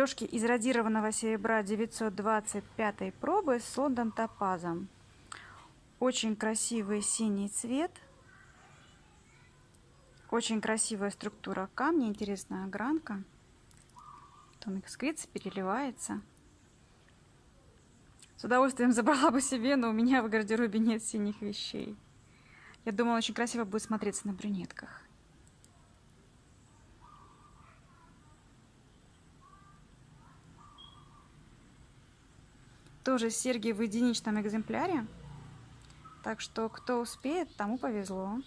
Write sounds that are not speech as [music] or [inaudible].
Сережки из радированного серебра 925 пробы с Лондон топазом. Очень красивый синий цвет. Очень красивая структура камня, интересная огранка. Он искрится, переливается. С удовольствием [laughs] забрала бы себе, но у меня в гардеробе нет синих вещей. Я думала, очень красиво будет смотреться на брюнетках. Тоже серьги в единичном экземпляре. Так что кто успеет, тому повезло.